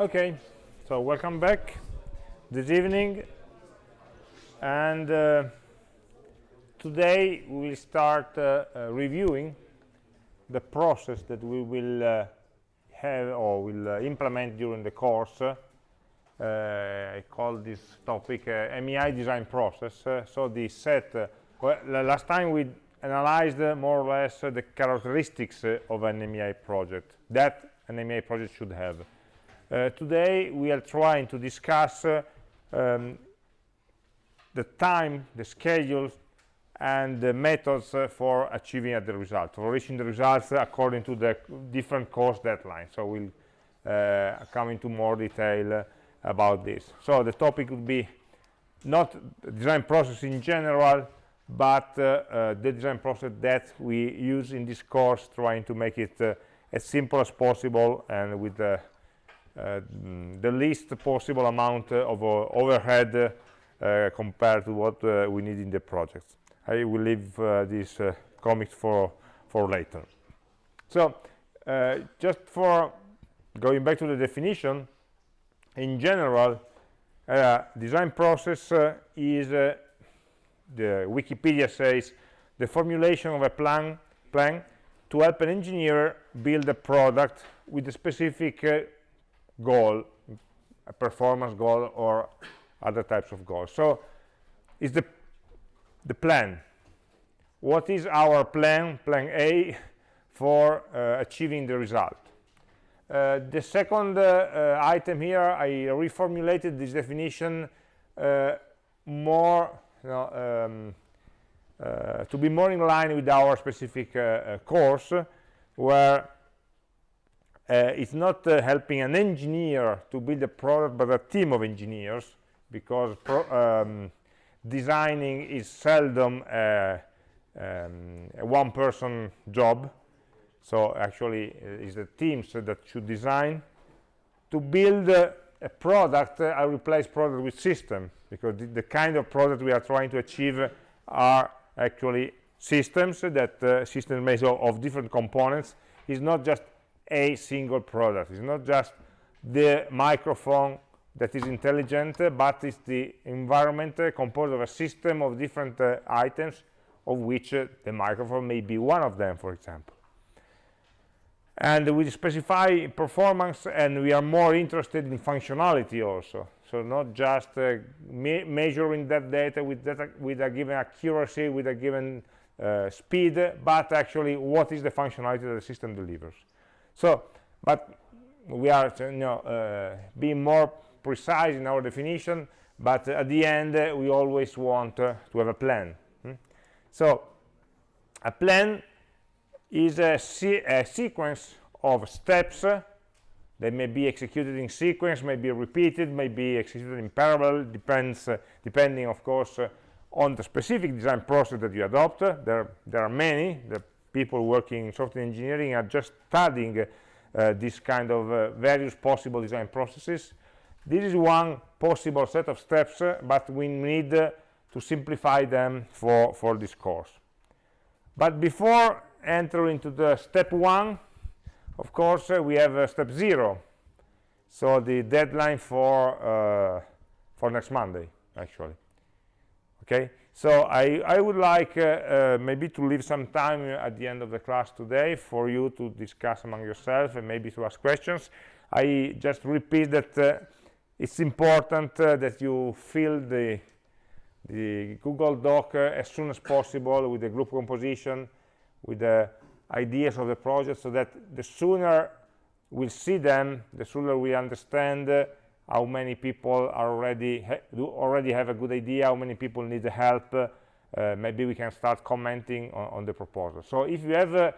Okay, so welcome back this evening. And uh, today we will start uh, uh, reviewing the process that we will uh, have or will uh, implement during the course. Uh, I call this topic AmI design process. so the set, well, last time we analyzed more or less the characteristics of an AmI project that an AmI project should have. Uh, today we are trying to discuss uh, um, the time, the schedules, and the methods uh, for achieving the result, for reaching the results according to the different course deadlines. So we'll uh, come into more detail uh, about this. So the topic would be not design process in general, but uh, the design process that we use in this course, trying to make it as simple as possible and with the uh, the least possible amount of uh, overhead uh, compared to what we need in the project. I will leave these comics for for later. So just for going back to the definition, in general, uh, design process uh, is, uh, the Wikipedia says, the formulation of a plan, plan to help an engineer build a product with a specific goal, a performance goal or other types of goals. So is the, the plan. What is our plan, plan A, for uh, achieving the result? Uh, the second uh, uh item here, I reformulated this definition uh, more, you know, um, uh, to be more in line with our specific course, where uh, it's not uh, helping an engineer to build a product but a team of engineers because um, designing is seldom a, um, a one person job. So actually uh, it's the teams that should design. To build uh, a product uh, I replace product with system because the, the, kind of product we are trying to achieve are actually systems that uh, systems made of, different components is not just a single product. It's not just the microphone that is intelligent, but it's the environment uh, composed of a system of different uh, items, of which uh, the microphone may be one of them, for example. And we specify performance, and we are more interested in functionality also. So not just uh, me measuring that data with, data with a given accuracy, with a given uh, speed, but actually what is the functionality that the system delivers. So, but we are you know, uh, being more precise in our definition, but at the end uh, we always want uh, to have a plan. Hmm? So, a plan is a, se a sequence of steps that may be executed in sequence, may be repeated, may be executed in parallel, depends, uh, depending, of course, uh, on the specific design process that you adopt. There, there are many. The people working in software engineering are just studying uh, this kind of uh, various possible design processes. This is one possible set of steps, uh, but we need uh, to simplify them for, for this course. But before entering into the step one, of course, uh, we have step zero. So the deadline for, for next Monday, actually. Okay, so I, I would like uh, uh, maybe to leave some time at the end of the class today for you to discuss among yourself and maybe to ask questions. I just repeat that uh, it's important uh, that you fill the, the Google Doc uh, as soon as possible with the group composition, with the ideas of the project, so that the sooner we'll see them, the sooner we understand uh, how many people are already ha do already have a good idea how many people need help uh, maybe we can start commenting on, on the proposal. So if you have a,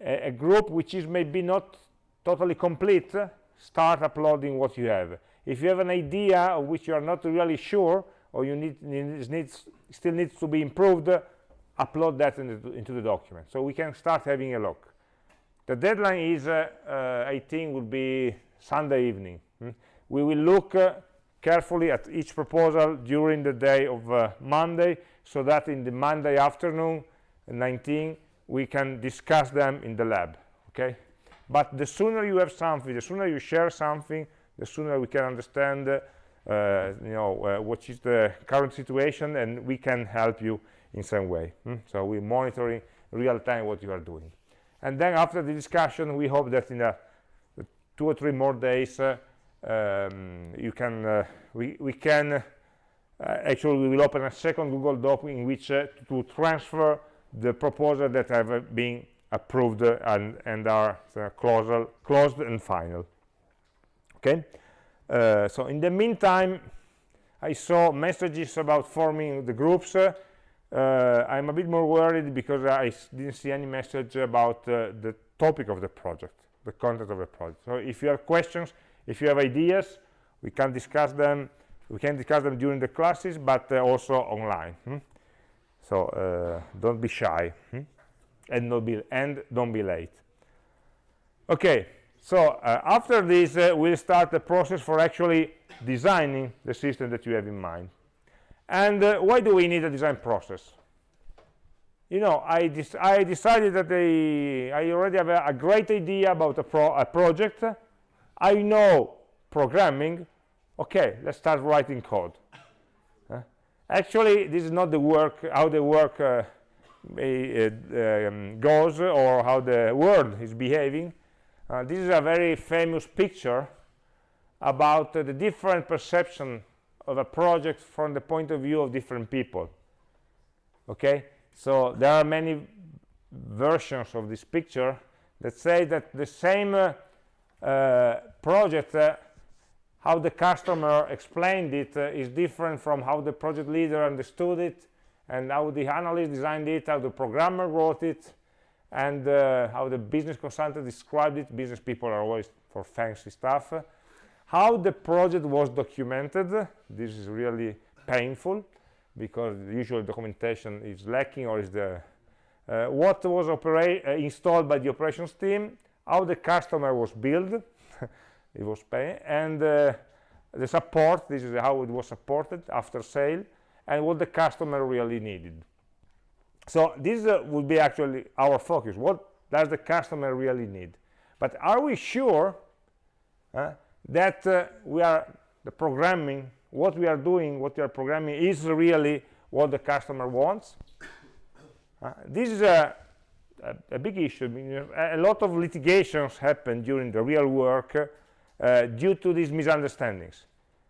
a, group which is maybe not totally complete start uploading what you have. If you have an idea of which you are not really sure or you need needs still needs to be improved upload that in the, into the document so we can start having a look the deadline is uh, uh, i think would be Sunday evening. Hmm? We will look uh, carefully at each proposal during the day of uh, Monday so that in the Monday afternoon, 19, we can discuss them in the lab. Okay. but the sooner you have something the sooner you share something the sooner we can understand uh, you know uh, what is the current situation and we can help you in some way. Hmm? so we're monitoring real time what you are doing. And then after the discussion we hope that in a, two or three more days uh, um, you can uh, we, we can uh, actually we will open a second google doc in which uh, to transfer the proposal that have been approved and and are closed closed and final. Okay? Uh, so in the meantime i saw messages about forming the groups uh, i'm a bit more worried because i didn't see any message about the topic of the project the content of the project so if you have questions if you have ideas we can discuss them we can discuss them during the classes but uh, also online hmm? so uh, don't be shy hmm? and don't be and don't be late okay so uh, after this uh, we'll start the process for actually designing the system that you have in mind and uh, why do we need a design process you know i, I decided that I, I already have a, a, great idea about a, pro a project I know programming, okay, let's start writing code. Uh, actually, this is not the work, how the work uh, um, goes or how the world is behaving. Uh, this is a very famous picture about uh, the different perception of a project from the point of view of different people. Okay, so there are many versions of this picture that say that the same uh, uh, project uh, how the customer explained it uh, is different from how the project leader understood it and how the analyst designed it how the programmer wrote it and uh, how the business consultant described it business people are always for fancy stuff how the project was documented this is really painful because usually documentation is lacking or is the uh, what was uh, installed by the operations team how the customer was billed it was paying and uh, the support this is how it was supported after sale and what the customer really needed. So this uh, would be actually our focus what does the customer really need? But are we sure that uh, we are the programming what we are doing what we are programming is really what the customer wants uh, this is a a, a big issue. I mean, a lot of litigations happen during the real work uh, due to these misunderstandings.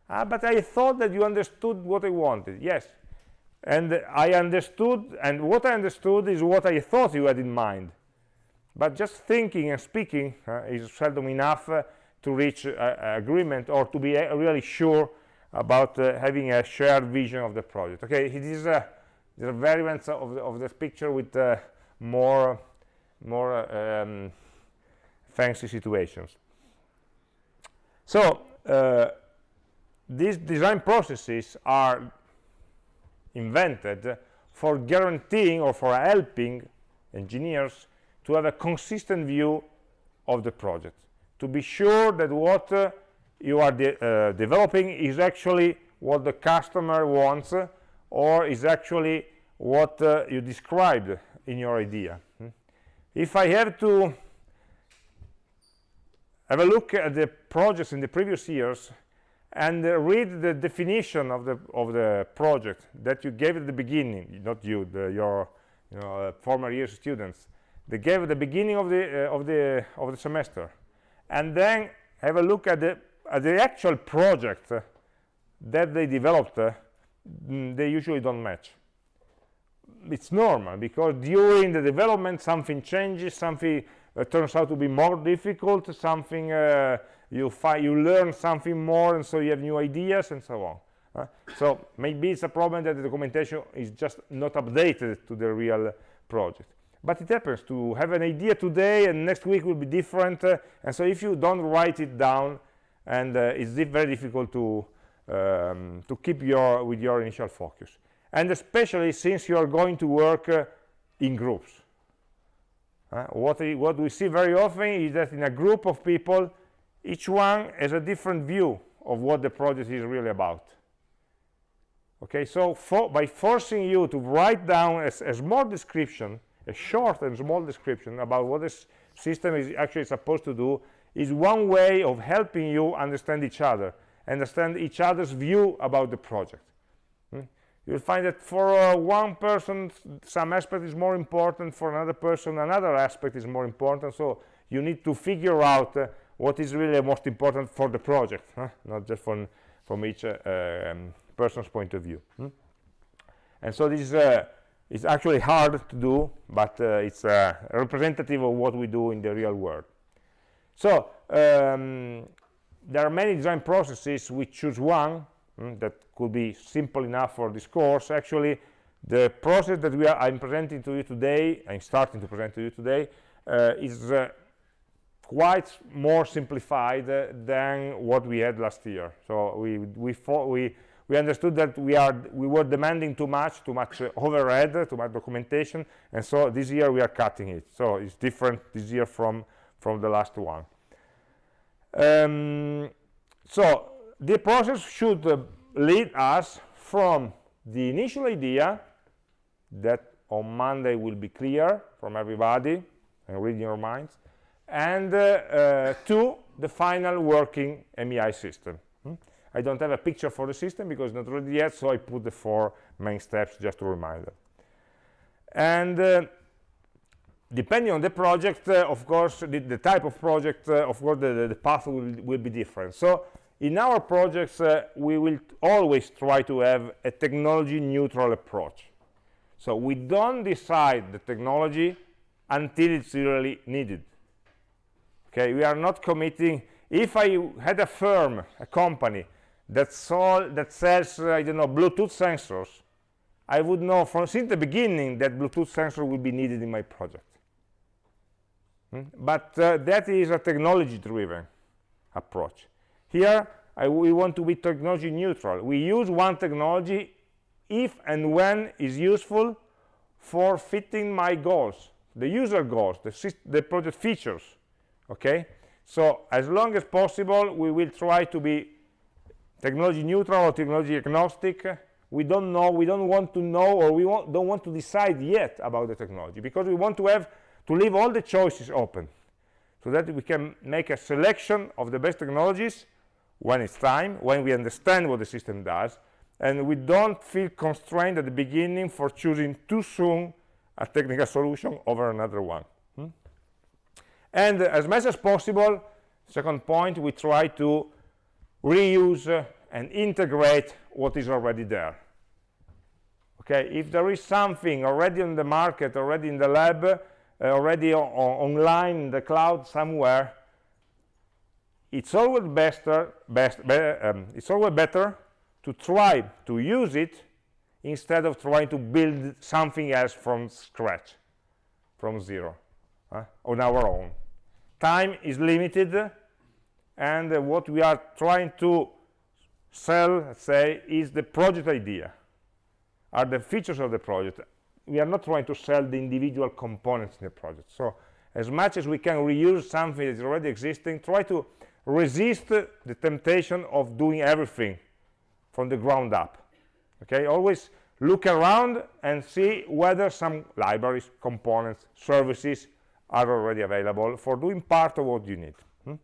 Uh, but I thought that you understood what I wanted. Yes. And I understood, and what I understood is what I thought you had in mind. But just thinking and speaking uh, is seldom enough uh, to reach agreement or to be uh, really sure about uh, having a shared vision of the project. Okay, it is uh, the variants of the, of picture with more more um, fancy situations so uh, these design processes are invented for guaranteeing or for helping engineers to have a consistent view of the project to be sure that what uh, you are de uh, developing is actually what the customer wants uh, or is actually what uh, you described in your idea hmm? if i have to have a look at the projects in the previous years and uh, read the definition of the of the project that you gave at the beginning not you the, your you know, uh, former year students they gave at the beginning of the of the of the semester and then have a look at the at the actual project that they developed uh, mm, they usually don't match. It's normal because during the development something changes something uh, turns out to be more difficult something uh, you find you learn something more and so you have new ideas and so on uh, so maybe it's a problem that the documentation is just not updated to the real project but it happens to have an idea today and next week will be different uh, and so if you don't write it down and uh, it's very difficult to um, to keep your with your initial focus and especially since you are going to work uh, in groups. Uh, what, what we see very often is that in a group of people, each one has a different view of what the project is really about. Okay, so for, by forcing you to write down a, a small description, a short and small description about what this system is actually supposed to do is one way of helping you understand each other understand each other's view about the project hmm? you'll find that for uh, one person some aspect is more important for another person another aspect is more important so you need to figure out uh, what is really most important for the project huh? not just from from each uh, um, person's point of view hmm? and so this is uh, it's actually hard to do but uh, it's uh, representative of what we do in the real world. So um, there are many design processes we choose one mm, that could be simple enough for this course. Actually the process that we are i'm presenting to you today i'm starting to present to you today uh, is uh, quite more simplified uh, than what we had last year. So we we we we understood that we are we were demanding too much too much uh, overhead too much documentation and so this year we are cutting it so it's different this year from from the last one um, so the process should uh, lead us from the initial idea that on Monday will be clear from everybody and reading your minds and uh, uh, to the final working AmI system. I don't have a picture for the system because not ready yet, so I put the four main steps just to remind them. And uh, depending on the project, uh, of course, the, the, type of project, uh, of course, the, the path will, will, be different. So in our projects, uh, we will always try to have a technology neutral approach. So we don't decide the technology until it's really needed. Okay, we are not committing. If I had a firm, a company that, sold, that sells, uh, I don't know, Bluetooth sensors, I would know from since the beginning that Bluetooth sensor will be needed in my project. Hmm? But uh, that is a technology-driven approach. Here, I, we want to be technology neutral. We use one technology if and when is useful for fitting my goals, the user goals, the, the project features. Okay, so as long as possible, we will try to be technology neutral or technology agnostic. We don't know, we don't want to know, or we want, don't want to decide yet about the technology because we want to have to leave all the choices open so that we can make a selection of the best technologies when it's time, when we understand what the system does, and we don't feel constrained at the beginning for choosing too soon a technical solution over another one. Hmm? And as much as possible, second point, we try to reuse uh, and integrate what is already there. Okay, if there is something already on the market, already in the lab, uh, already online in the cloud somewhere it's always better best be um, it's always better to try to use it instead of trying to build something else from scratch from zero uh, on our own time is limited and uh, what we are trying to sell say is the project idea. Are the features of the project. We are not trying to sell the individual components in the project. So as much as we can reuse something that is already existing try to resist the temptation of doing everything from the ground up. Okay? Always look around and see whether some libraries components services are already available for doing part of what you need. Hmm?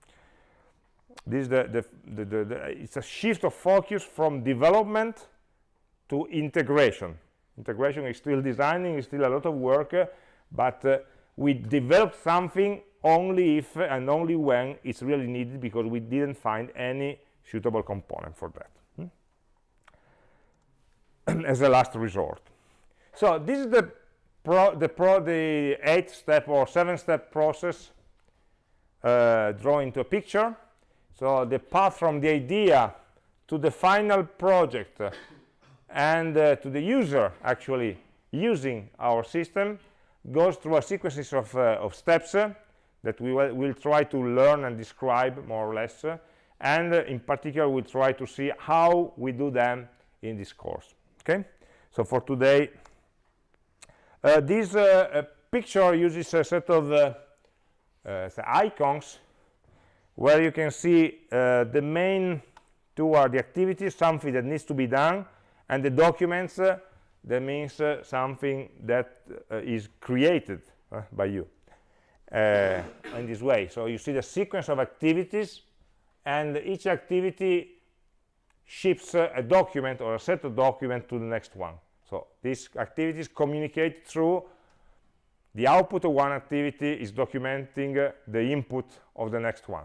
This is the, the, the, the, it's a shift of focus from development to integration. Integration is still designing is still a lot of work uh, but uh, we developed something only if and only when it's really needed because we didn't find any suitable component for that hmm? as a last resort. So this is the pro the pro the eight step or seven step process uh, drawn into a picture so the path from the idea to the final project uh, and uh, to the user actually using our system goes through a sequence of, uh, of steps uh, that we will we'll try to learn and describe more or less. Uh, and uh, in particular we'll try to see how we do them in this course. Okay? So for today uh, this picture uses a set of icons where you can see the main two are the activities something that needs to be done and the documents uh, that means uh, something that uh, is created uh, by you uh, in this way. So you see the sequence of activities and each activity ships uh, a document or a set of documents to the next one. So these activities communicate through the output of one activity is documenting uh, the input of the next one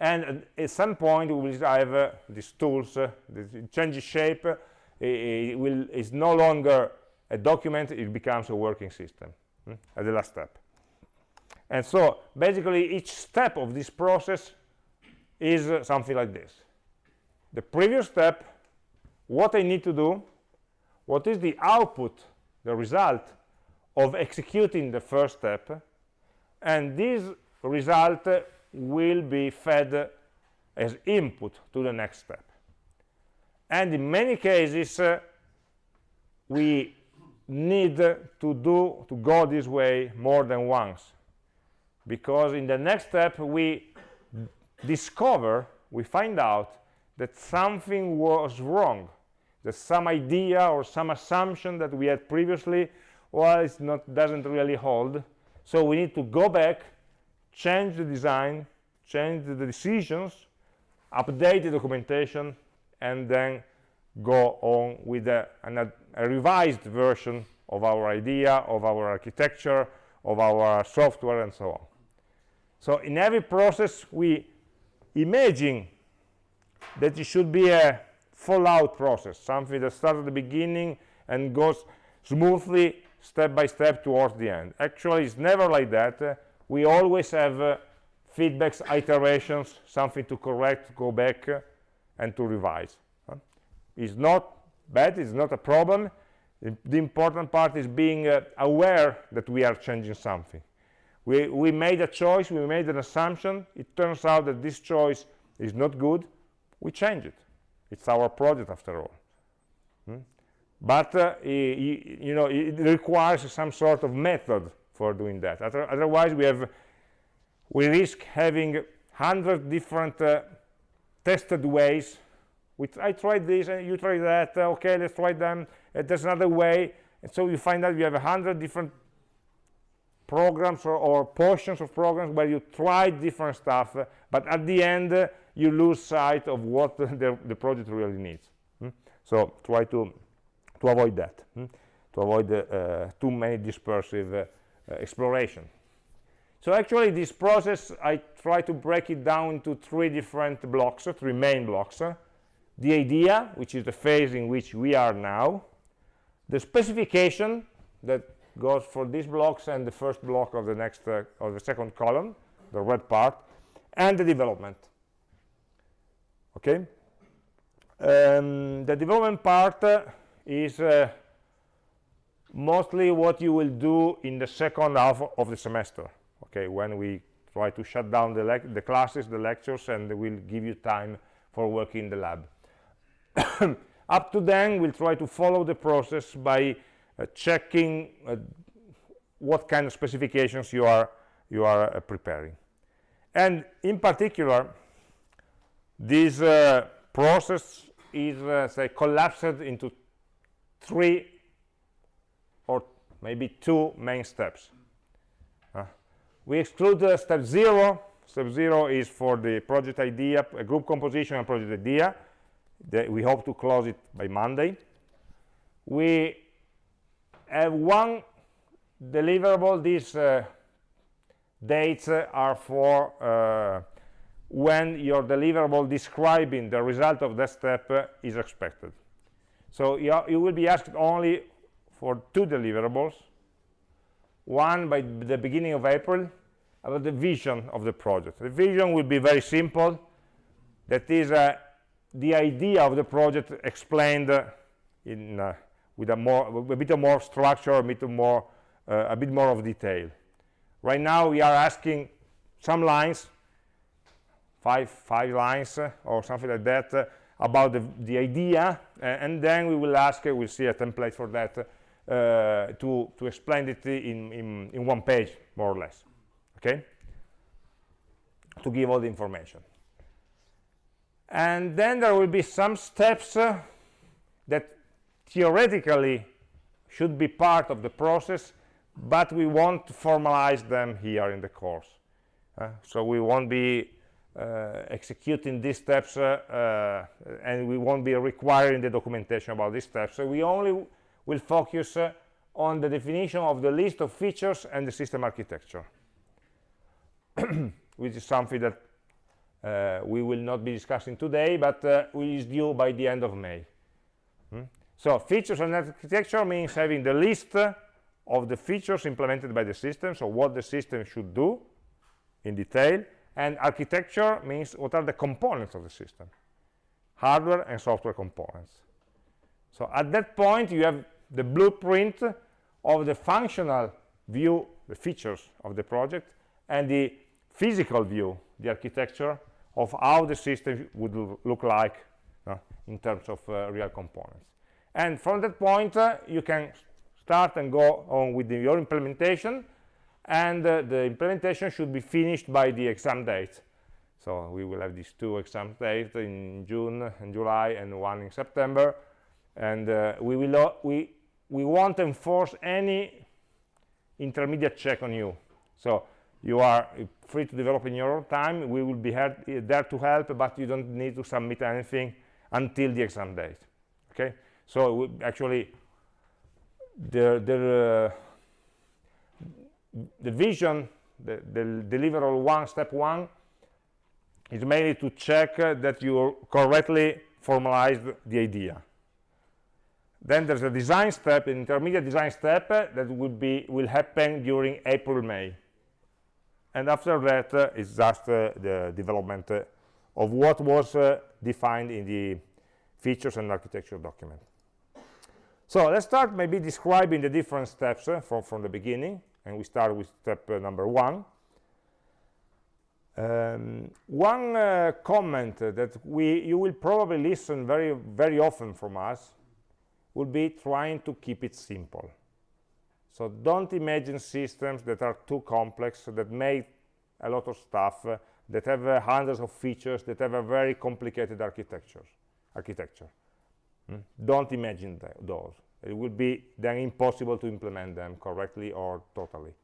and at some point we will have uh, these tools uh, that changes shape uh, it will is no longer a document it becomes a working system hmm, at the last step. And so basically each step of this process is uh, something like this. The previous step what I need to do what is the output the result of executing the first step and this result will be fed as input to the next step. And in many cases uh, we need to do to go this way more than once. Because in the next step we discover we find out that something was wrong that some idea or some assumption that we had previously well it's not doesn't really hold. So we need to go back change the design change the decisions update the documentation and then go on with a, an, a revised version of our idea of our architecture of our software and so on. So in every process we imagine that it should be a fallout process something that starts at the beginning and goes smoothly step by step towards the end. Actually it's never like that we always have uh, feedbacks iterations something to correct go back uh, and to revise it's not bad it's not a problem. The important part is being uh, aware that we are changing something. We, we made a choice we made an assumption. It turns out that this choice is not good. We change it. It's our project after all hmm? but uh, you, you know it requires some sort of method for doing that. Otherwise we have we risk having 100 different uh, tested ways. We I tried this and you try that. Uh, okay let's try them. And there's another way. And so you find out you have a hundred different programs or, or, portions of programs where you try different stuff uh, but at the end uh, you lose sight of what the, the project really needs. Hmm? so try to to avoid that. Hmm? to avoid uh, too many dispersive uh, exploration. So actually this process I try to break it down into three different blocks three main blocks the idea which is the phase in which we are now. The specification that goes for these blocks and the first block of the next uh, of the second column the red part and the development. Okay? Um, the development part uh, is uh, mostly what you will do in the second half of the semester okay? When we try to shut down the, the classes the lectures and we'll give you time for working in the lab. Up to then we'll try to follow the process by uh, checking uh, what kind of specifications you are you are uh, preparing. And in particular this uh, process is uh, say collapsed into three maybe two main steps. Uh, we exclude uh, step zero. Step zero is for the project idea a group composition and project idea. That we hope to close it by monday. We have one deliverable. These uh, dates uh, are for uh, when your deliverable describing the result of that step uh, is expected. So you, you, will be asked only for two deliverables. One by the beginning of april about the vision of the project. The vision will be very simple. That is uh, the idea of the project explained uh, in uh, with a more a bit more structure a bit more uh, a bit more of detail. Right now we are asking some lines five five lines uh, or something like that uh, about the, the idea and then we will ask we'll see a template for that uh, to to explain it in, in in one page more or less okay? To give all the information. And then there will be some steps uh, that theoretically should be part of the process but we won't formalize them here in the course uh, so we won't be uh, executing these steps uh, uh, and we won't be requiring the documentation about these steps. So we only will focus uh, on the definition of the list of features and the system architecture which is something that uh, we will not be discussing today but uh, is due by the end of May hmm? so features and architecture means having the list of the features implemented by the system so what the system should do in detail and architecture means what are the components of the system hardware and software components so at that point you have the blueprint of the functional view the features of the project and the physical view the architecture of how the system would look like uh, in terms of uh, real components. And from that point uh, you can start and go on with the, your implementation and uh, the implementation should be finished by the exam date. So we will have these two exam dates in June and July and one in September and uh, we will we we won't enforce any intermediate check on you. So you are free to develop in your own time. We will be there to help but you don't need to submit anything until the exam date. Okay? So actually the the uh, the vision, the, the deliverable one, step one, is mainly to check uh, that you correctly formalized the idea. Then there's a design step, an intermediate design step uh, that will be will happen during April, May. And after that, uh, it's just uh, the development uh, of what was uh, defined in the features and architecture document. So let's start maybe describing the different steps from, from the beginning and we start with step uh, number one. Um, one uh, comment that we you will probably listen very very often from us will be trying to keep it simple. So don't imagine systems that are too complex that make a lot of stuff uh, that have uh, hundreds of features that have a very complicated architecture architecture. Mm? don't imagine th those. It will be then impossible to implement them correctly or totally.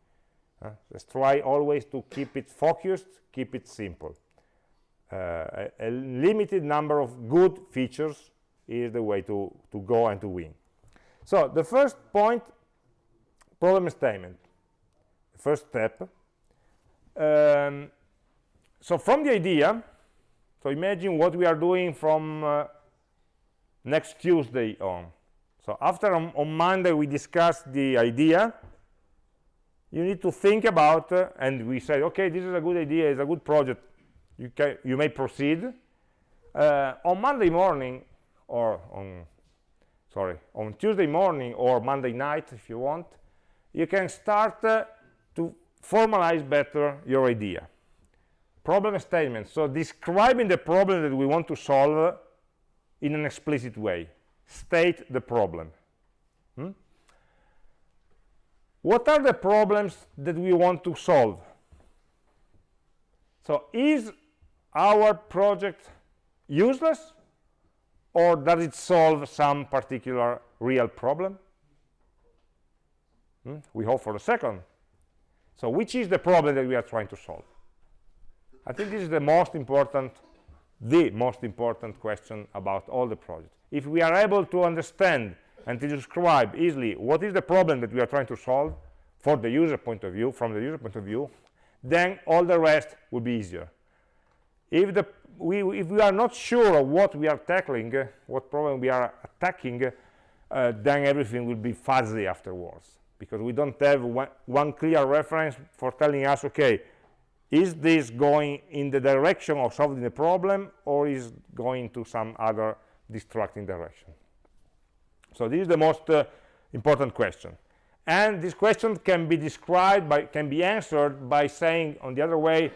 Uh, let's try always to keep it focused keep it simple. Uh, a, a, limited number of good features is the way to to go and to win. So the first point problem statement. First step. Um, so from the idea so imagine what we are doing from uh, next Tuesday on. So after on, on Monday we discussed the idea, you need to think about, uh, and we said, okay, this is a good idea, it's a good project, you, can, you may proceed. Uh, on Monday morning, or on, sorry, on Tuesday morning or Monday night, if you want, you can start uh, to formalize better your idea. Problem statement, so describing the problem that we want to solve in an explicit way. State the problem. Hmm? what are the problems that we want to solve? So is our project useless or does it solve some particular real problem? Hmm? we hope for the second. So which is the problem that we are trying to solve? I think this is the most important the most important question about all the projects. If we are able to understand and to describe easily what is the problem that we are trying to solve for the user point of view from the user point of view then all the rest will be easier if the we if we are not sure of what we are tackling uh, what problem we are attacking uh, then everything will be fuzzy afterwards. Because we don't have one, one clear reference for telling us okay is this going in the direction of solving the problem or is going to some other distracting direction? So this is the most uh, important question. And this question can be described by can be answered by saying on the other way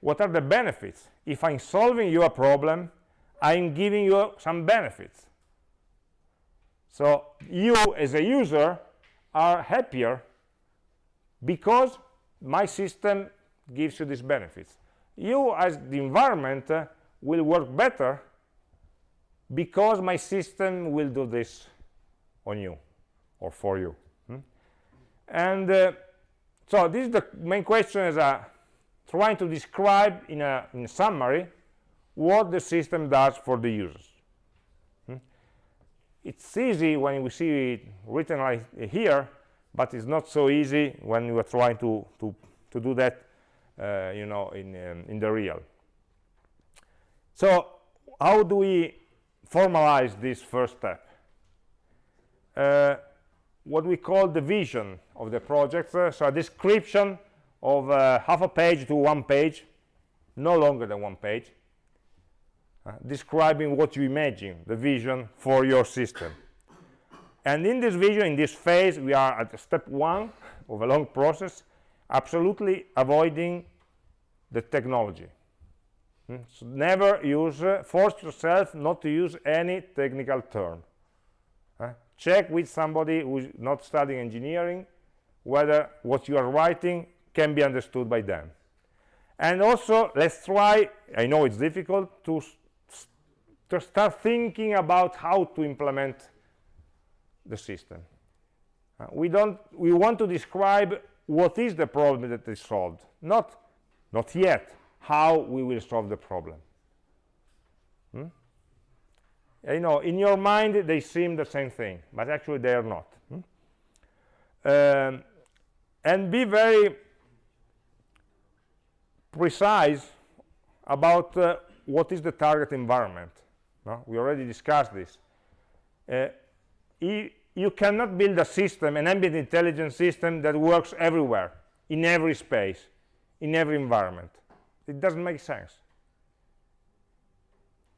what are the benefits if i'm solving your problem i'm giving you some benefits. So you as a user are happier because my system gives you these benefits. You as the environment uh, will work better because my system will do this on you or for you. Hmm? and uh, so this is the main question is uh, trying to describe in a, in summary what the system does for the users. Hmm? it's easy when we see it written like here but it's not so easy when you are trying to to to do that uh, you know in um, in the real. So how do we formalize this first step? Uh, what we call the vision of the project uh, so a description of uh, half a page to one page no longer than one page uh, describing what you imagine the vision for your system. And in this vision in this phase we are at step one of a long process absolutely avoiding the technology. Hmm? so never use uh, force yourself not to use any technical term. Uh, check with somebody who's not studying engineering whether what you are writing can be understood by them and also let's try i know it's difficult to to start thinking about how to implement the system uh, we don't we want to describe what is the problem that is solved not not yet how we will solve the problem hmm? you know in your mind they seem the same thing but actually they are not hmm? um, and be very precise about uh, what is the target environment. No? we already discussed this. Uh, you cannot build a system an ambient intelligence system that works everywhere in every space in every environment. It doesn't make sense.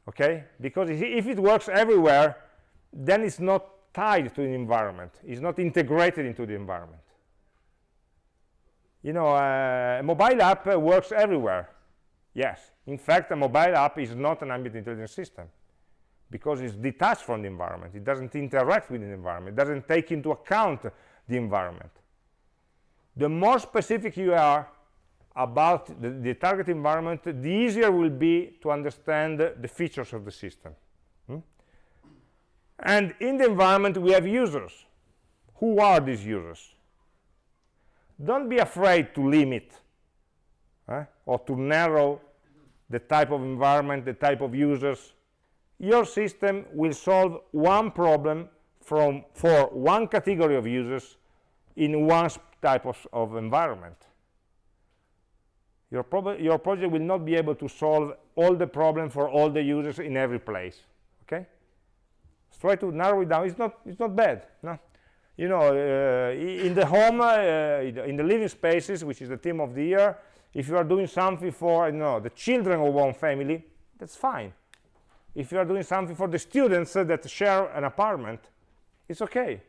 Okay? Because if it works everywhere then it's not tied to the environment. It's not integrated into the environment you know uh, a mobile app uh, works everywhere. Yes. In fact a mobile app is not an ambient intelligence system because it's detached from the environment. It doesn't interact with the environment. It doesn't take into account the environment. The more specific you are about the, the target environment the easier will be to understand the features of the system. Hmm? and in the environment we have users. Who are these users don't be afraid to limit eh, or to narrow the type of environment the type of users. Your system will solve one problem from for one category of users in one type of, of environment. Your, your project will not be able to solve all the problems for all the users in every place okay? Let's try to narrow it down. It's not it's not bad no you know uh, in the home uh, in the living spaces which is the theme of the year if you are doing something for you know the children of one family that's fine. If you are doing something for the students uh, that share an apartment it's okay.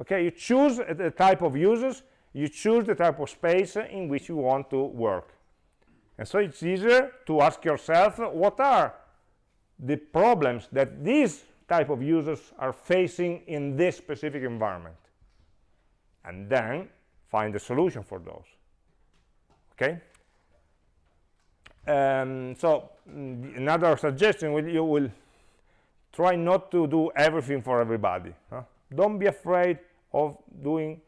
Okay you choose the type of users you choose the type of space in which you want to work. And so it's easier to ask yourself what are the problems that these type of users are facing in this specific environment. And then find a solution for those. Okay? Um, so mm, another suggestion will you will try not to do everything for everybody huh? don't be afraid of doing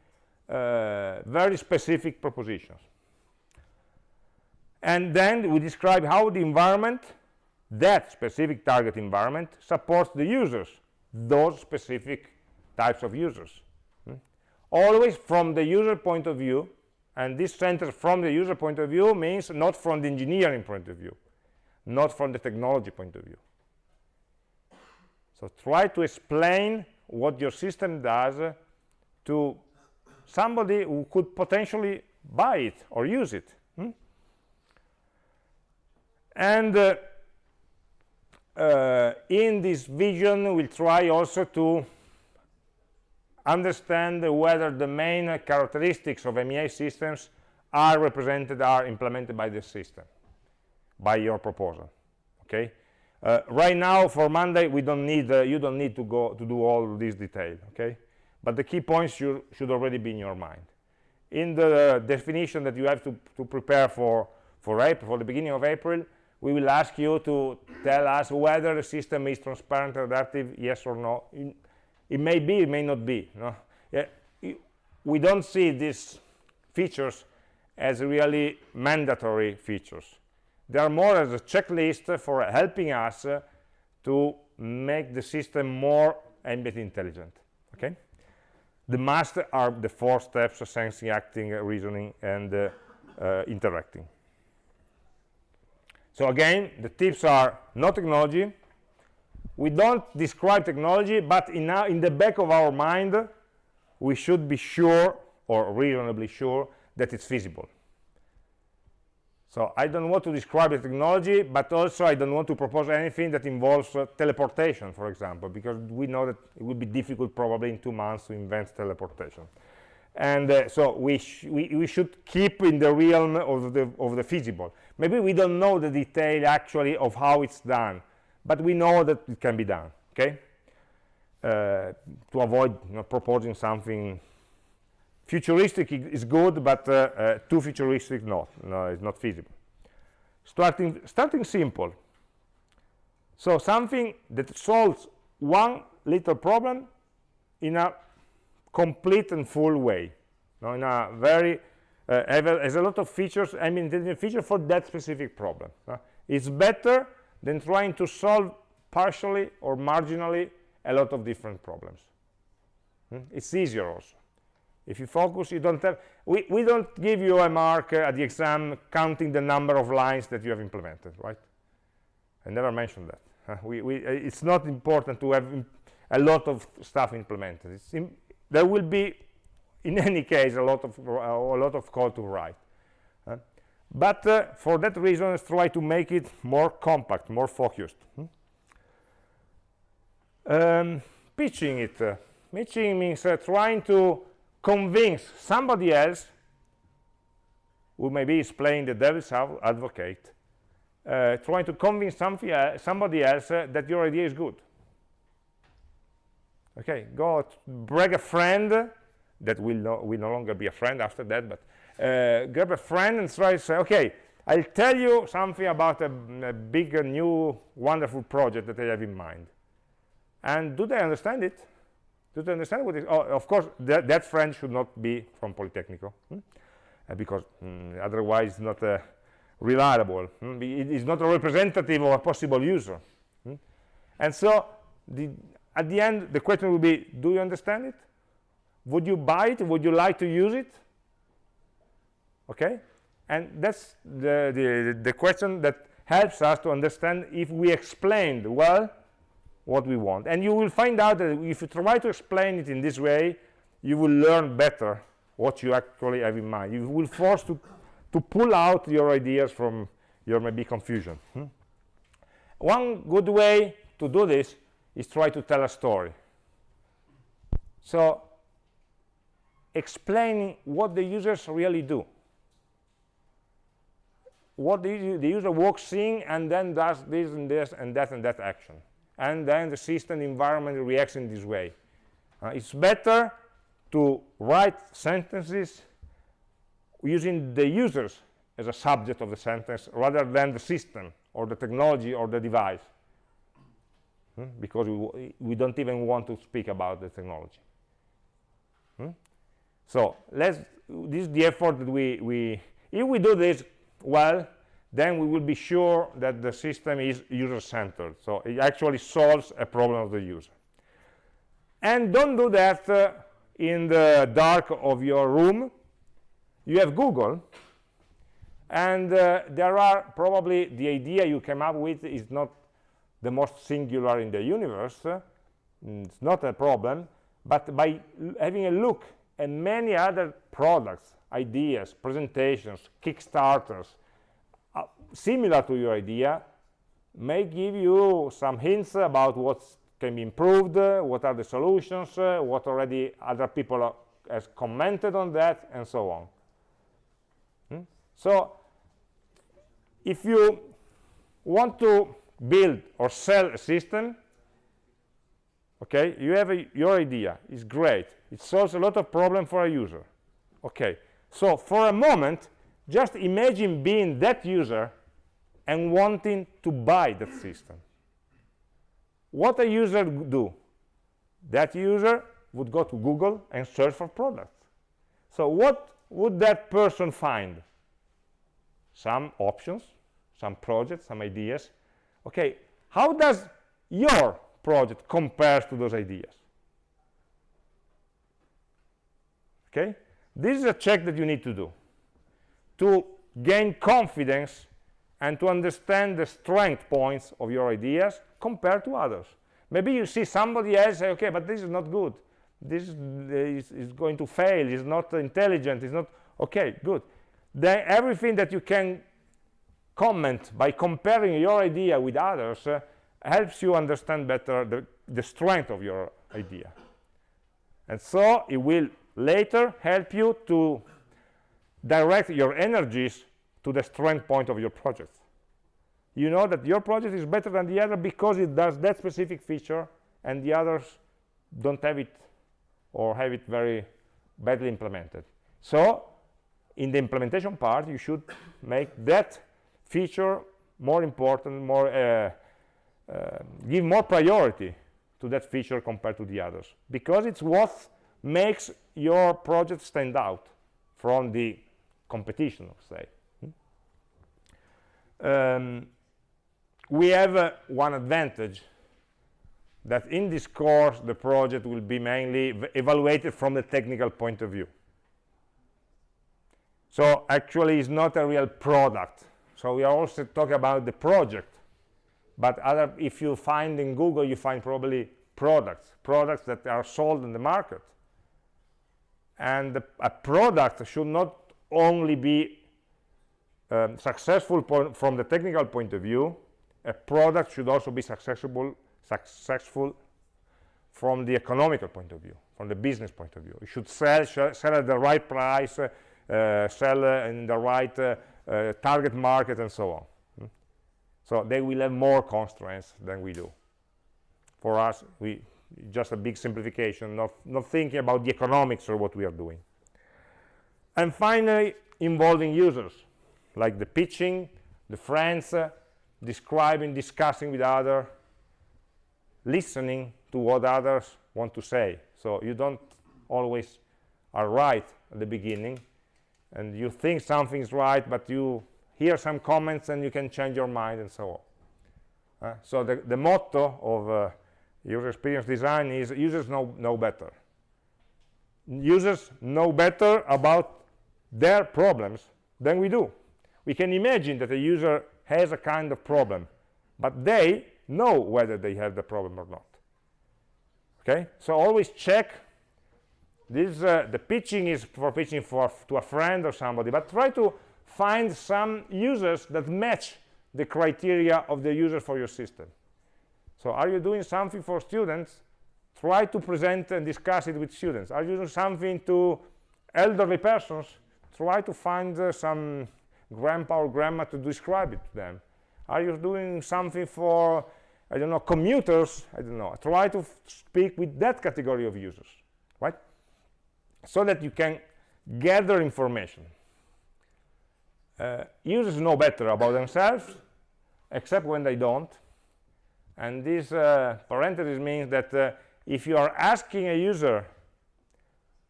uh, very specific propositions. And then we describe how the environment that specific target environment supports the users those specific types of users hmm? always from the user point of view and this center from the user point of view means not from the engineering point of view not from the technology point of view so try to explain what your system does to somebody who could potentially buy it or use it hmm? and uh, uh, in this vision we'll try also to understand whether the main characteristics of AmI systems are represented, are implemented by the system, by your proposal. Okay. Uh, right now, for Monday, we don't need uh, you don't need to go to do all this detail. Okay. But the key points should, should already be in your mind. In the definition that you have to, to prepare for for April, for the beginning of April, we will ask you to tell us whether the system is transparent, adaptive, yes or no. It may be, it may not be. No? uh, we don't see these features as really mandatory features. They are more as a checklist for helping us uh, to make the system more ambient intelligent. Okay, the must are the four steps: sensing, acting, reasoning, and uh, uh, interacting. So again, the tips are no technology. We don't describe technology, but in, in the back of our mind, we should be sure, or reasonably sure, that it's feasible. So I don't want to describe the technology, but also I don't want to propose anything that involves uh, teleportation, for example, because we know that it would be difficult probably in two months to invent teleportation. And uh, so we, we, we, should keep in the realm of the, of the feasible. Maybe we don't know the detail actually of how it's done, but we know that it can be done, okay? Uh, to avoid you know, proposing something futuristic is good but uh, uh, too futuristic not no it's not feasible starting starting simple so something that solves one little problem in a complete and full way no, in a very uh, has a lot of features I mean intelligent feature for that specific problem uh, it's better than trying to solve partially or marginally a lot of different problems hmm? it's easier also if you focus, you don't have, we, we don't give you a mark uh, at the exam counting the number of lines that you have implemented, right? I never mentioned that. We, we, uh, it's not important to have a lot of stuff implemented. there will be, in any case, a lot of, uh, a lot of code to write. Uh, but uh, for that reason, let's try to make it more compact, more focused. Hmm? Um, pitching it. pitching means trying to convince somebody else who maybe is playing the devil's advocate uh, trying to convince uh, somebody else uh, that your idea is good okay go brag a friend that will no, will no longer be a friend after that but uh, grab a friend and try to say okay I'll tell you something about a, a big new wonderful project that I have in mind and do they understand it do you understand what is oh, of course that, that friend should not be from polytechnical hmm? uh, because mm, otherwise it's not uh, reliable hmm? it is not a representative of a possible user hmm? and so the, at the end the question will be do you understand it would you buy it? Would you like to use it? Okay? And that's the, the the question that helps us to understand if we explained well what we want. And you will find out that if you try to explain it in this way you will learn better what you actually have in mind. You will force to to pull out your ideas from your maybe confusion. Hmm? one good way to do this is try to tell a story. So explaining what the users really do what the, the user walks in and then does this and this and that and that action and then the system environment reacts in this way. Uh, it's better to write sentences using the users as a subject of the sentence rather than the system or the technology or the device hmm? because we, we, don't even want to speak about the technology hmm? So let's this is the effort that we we if we do this well then we will be sure that the system is user-centered. So it actually solves a problem of the user. And don't do that uh, in the dark of your room. You have google and uh, there are probably the idea you came up with is not the most singular in the universe. Uh, it's not a problem but by having a look at many other products ideas presentations kickstarters similar to your idea may give you some hints about what can be improved, uh, what are the solutions, uh, what already other people have has commented on that, and so on. Hmm? So if you want to build or sell a system, okay, you have a, your idea, it's great. It solves a lot of problem for a user. Okay, so for a moment, just imagine being that user and wanting to buy that system. What a user do? That user would go to google and search for products so what would that person find some options some projects some ideas okay how does your project compare to those ideas. Okay? This is a check that you need to do to gain confidence and to understand the strength points of your ideas compared to others. Maybe you see somebody else say okay but this is not good. This is, is going to fail. It's not intelligent. It's not okay good. Then everything that you can comment by comparing your idea with others uh, helps you understand better the, the strength of your idea. And so it will later help you to direct your energies to the strength point of your project. You know that your project is better than the other because it does that specific feature and the others don't have it or have it very badly implemented. So in the implementation part you should make that feature more important more uh, give more priority to that feature compared to the others. Because it's what makes your project stand out from the competition say. Hmm? um, we have uh, one advantage that in this course the project will be mainly evaluated from the technical point of view. So actually it's not a real product. So we are also talking about the project but other if you find in google you find probably products products that are sold in the market and the, a product should not only be um, successful from the technical point of view a product should also be successful successful from the economical point of view from the business point of view you should sell sell at the right price uh, sell uh, in the right uh, uh, target market and so on? So they will have more constraints than we do. For us we just a big simplification not not thinking about the economics of what we are doing. And finally involving users like the pitching the friends uh, describing discussing with others listening to what others want to say. So you don't always are right at the beginning and you think something is right but you hear some comments and you can change your mind and so on. Uh, so the, the motto of uh, user experience design is users know know better. Users know better about their problems than we do. We can imagine that a user has a kind of problem but they know whether they have the problem or not. Okay? So always check. This uh, the pitching is for pitching for to a friend or somebody but try to find some users that match the criteria of the user for your system. So are you doing something for students? Try to present and discuss it with students. Are you doing something to elderly persons? Try to find uh, some grandpa or grandma to describe it to them. Are you doing something for i don't know commuters? I don't know. Try to speak with that category of users right? So that you can gather information. Uh, users know better about themselves, except when they don't. And this uh, parenthesis means that uh, if you are asking a user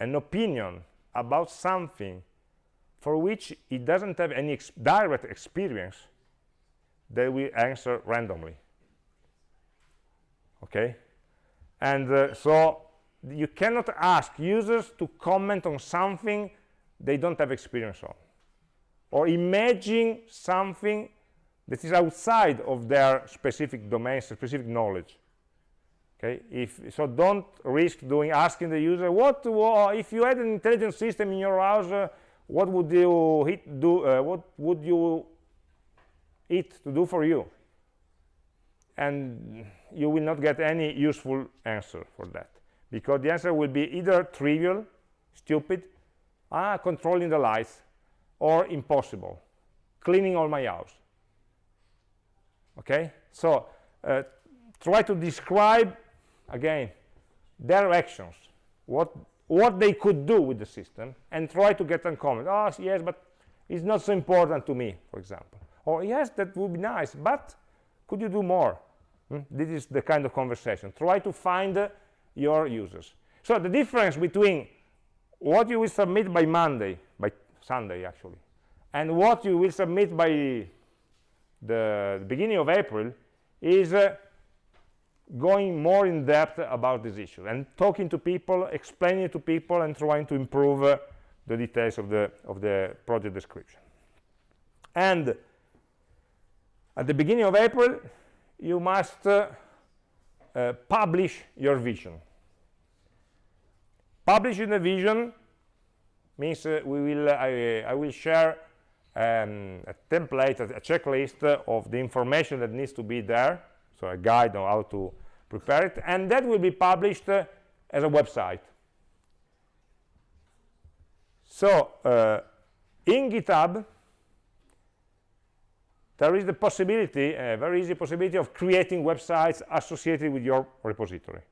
an opinion about something for which it doesn't have any ex direct experience, they will answer randomly. Okay? And uh, so you cannot ask users to comment on something they don't have experience on or imagine something that is outside of their specific domain specific knowledge. Okay? If so don't risk doing asking the user what if you had an intelligent system in your house uh, what would you hit do uh, what would you it to do for you? And you will not get any useful answer for that because the answer will be either trivial stupid ah controlling the lights or impossible. Cleaning all my house. Okay? So uh, try to describe again their actions. What what they could do with the system and try to get them comment oh yes but it's not so important to me for example. Or yes that would be nice but could you do more? Hmm? this is the kind of conversation. Try to find uh, your users. So the difference between what you will submit by Monday, Sunday actually, and what you will submit by the beginning of April is uh, going more in depth about this issue and talking to people, explaining to people, and trying to improve uh, the details of the of the project description. And at the beginning of April, you must uh, uh, publish your vision. Publishing the vision means uh, we will I, I will share um, a template, a, checklist of the information that needs to be there, so a guide on how to prepare it, and that will be published uh, as a website. So uh, in GitHub, there is the possibility, a very easy possibility of creating websites associated with your repository.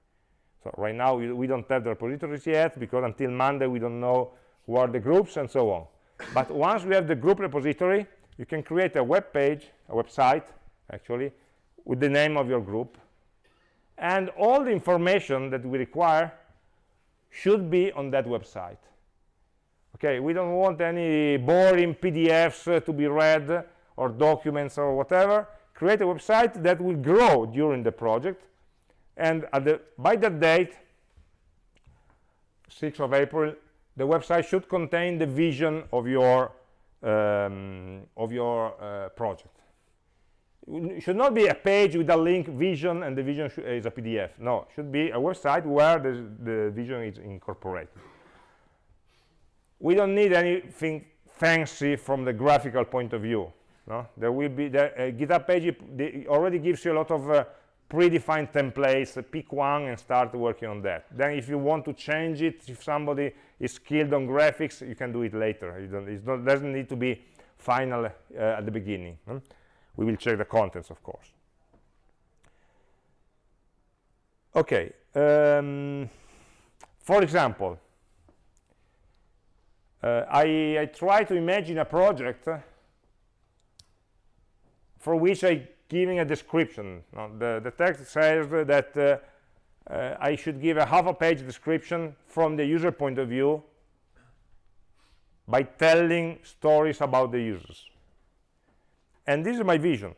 So right now we don't have the repositories yet because until Monday we don't know who are the groups and so on. But once we have the group repository you can create a web page a website actually with the name of your group. And all the information that we require should be on that website. Okay we don't want any boring pdfs uh, to be read or documents or whatever. Create a website that will grow during the project. And the, by that date 6th of april the website should contain the vision of your um, of your uh, project. It should not be a page with a link vision and the vision is a pdf no it should be a website where the, the vision is incorporated. We don't need anything fancy from the graphical point of view no? There will be the uh, github page already gives you a lot of uh, predefined templates pick one and start working on that. Then if you want to change it if somebody is skilled on graphics you can do it later it not, doesn't need to be final uh, at the beginning hmm? we will check the contents of course okay um, for example uh, I, I try to imagine a project for which I giving a description. the, the text says that uh, uh, I should give a half a page description from the user point of view by telling stories about the users. And this is my vision.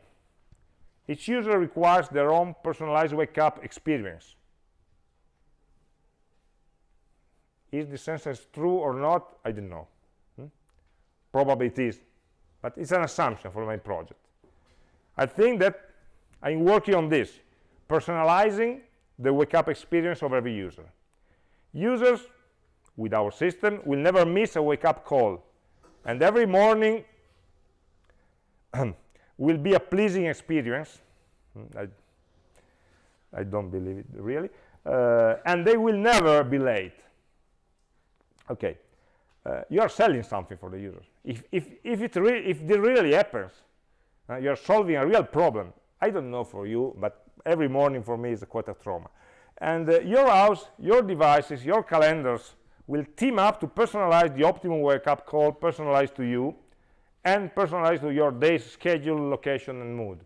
Each user requires their own personalized wake-up experience. Is this sentence true or not? I don't know. Hmm? Probably it is, but it's an assumption for my project. I think that I'm working on this, personalizing the wake-up experience of every user. Users with our system will never miss a wake-up call, and every morning will be a pleasing experience. I, I don't believe it really. Uh, and they will never be late. Okay, uh, you are selling something for the user. If, if, if, it if it really happens, uh, you're solving a real problem i don't know for you but every morning for me is a trauma. And uh, your house your devices your calendars will team up to personalize the optimum wake-up call personalized to you and personalized to your day's schedule location and mood.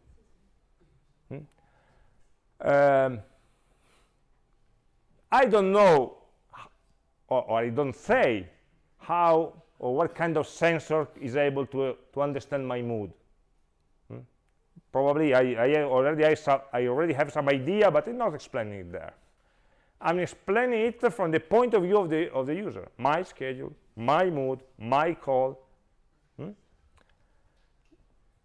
Hmm? um, i don't know or, or, i don't say how or what kind of sensor is able to uh, to understand my mood probably I, I already I, I, already have some idea but I'm not explaining it there. I'm explaining it from the point of view of the of the user. My schedule my mood my call hmm?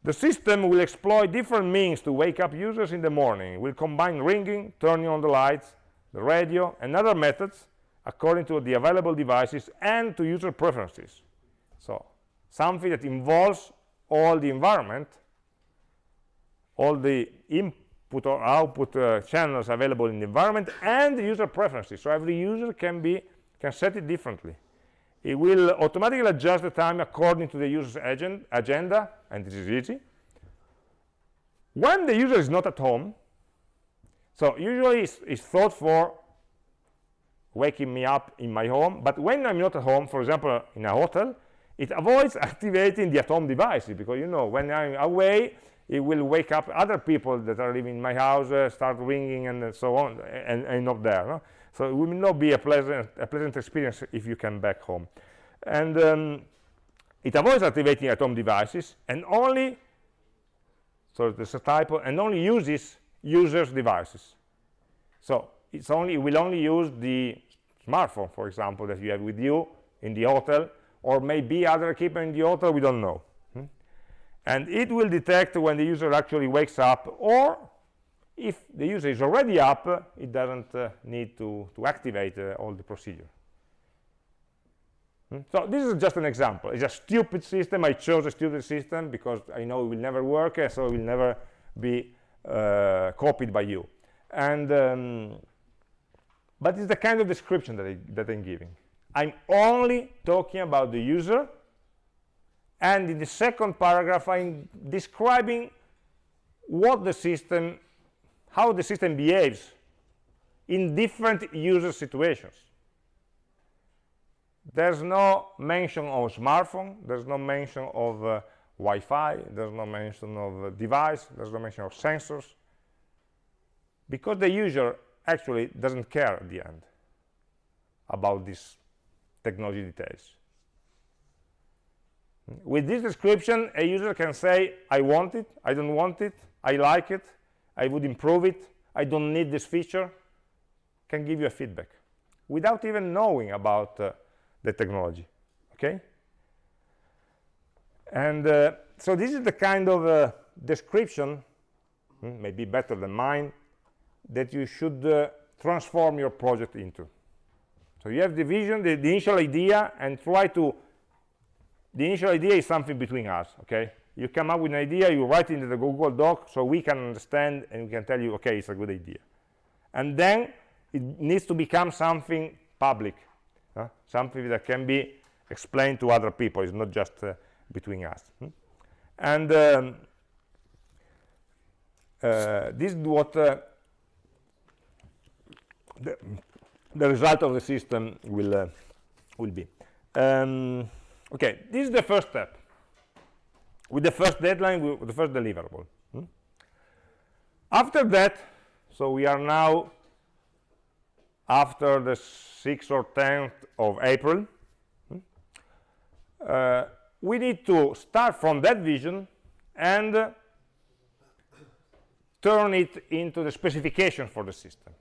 the system will exploit different means to wake up users in the morning. It will combine ringing turning on the lights the radio and other methods according to the available devices and to user preferences. So something that involves all the environment all the input or output uh, channels available in the environment and user preferences. So every user can be can set it differently. It will automatically adjust the time according to the user's agenda and this is easy. When the user is not at home so usually it's, it's thought for waking me up in my home but when i'm not at home for example in a hotel it avoids activating the at home devices because you know when i'm away it will wake up other people that are living in my house, uh, start ringing and so on, and, and not there. No? so it will not be a pleasant a pleasant experience if you come back home and um, it avoids activating at home devices and only so there's a typo and only uses users devices so it's only it will only use the smartphone for example that you have with you in the hotel or maybe other equipment in the hotel we don't know? And it will detect when the user actually wakes up or if the user is already up it doesn't uh, need to to activate uh, all the procedure Hmm? So this is just an example. It's a stupid system. I chose a stupid system because I know it will never work, so it will never be uh, copied by you. And um, but it's the kind of description that, I, that I'm giving. I'm only talking about the user, and in the second paragraph, I'm describing what the system, how the system behaves in different user situations. There's no mention of smartphone there's no mention of uh, Wi-Fi there's no mention of uh, device there's no mention of sensors because the user actually doesn't care at the end about these technology details with this description a user can say I want it I don't want it I like it I would improve it I don't need this feature can give you a feedback without even knowing about uh, the technology okay? And uh, so this is the kind of uh, description hmm, maybe better than mine that you should uh, transform your project into. So you have the vision the, the, initial idea and try to the initial idea is something between us okay? You come up with an idea you write it into the google doc so we can understand and we can tell you okay it's a good idea. And then it needs to become something public uh, something that can be explained to other people. It's not just uh, between us hmm? and um, uh, this is what uh, the, the, result of the system will uh, will be. Um, okay this is the first step with the first deadline with the first deliverable hmm? after that so we are now after the 6th or 10th of April, hmm, uh, we need to start from that vision and uh, turn it into the specification for the system.